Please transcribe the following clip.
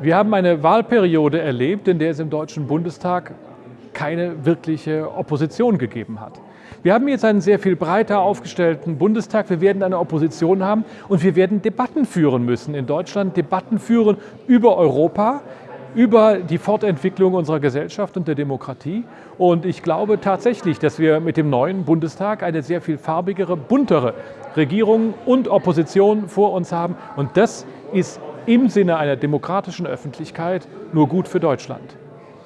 Wir haben eine Wahlperiode erlebt, in der es im Deutschen Bundestag keine wirkliche Opposition gegeben hat. Wir haben jetzt einen sehr viel breiter aufgestellten Bundestag. Wir werden eine Opposition haben und wir werden Debatten führen müssen in Deutschland, Debatten führen über Europa, über die Fortentwicklung unserer Gesellschaft und der Demokratie. Und ich glaube tatsächlich, dass wir mit dem neuen Bundestag eine sehr viel farbigere, buntere Regierung und Opposition vor uns haben. Und das ist im Sinne einer demokratischen Öffentlichkeit nur gut für Deutschland.